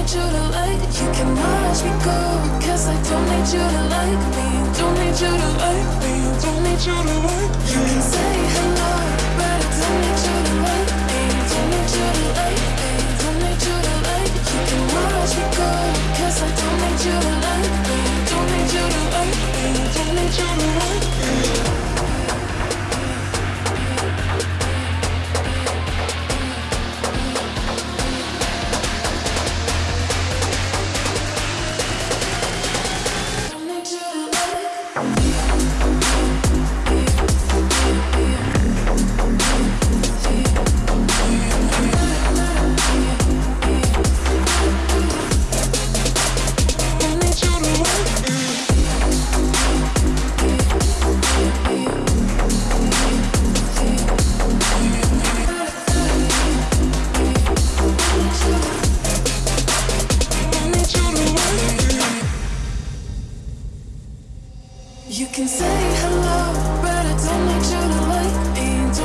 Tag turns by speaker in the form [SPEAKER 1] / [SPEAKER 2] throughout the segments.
[SPEAKER 1] need you to like You can watch me go Cause I don't need you to like me. Don't need you to like me. Don't need you to like me.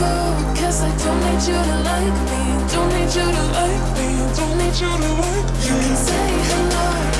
[SPEAKER 1] go Cause I don't need you to like me. Don't need you to like me. Don't need you to like me. You can say hello.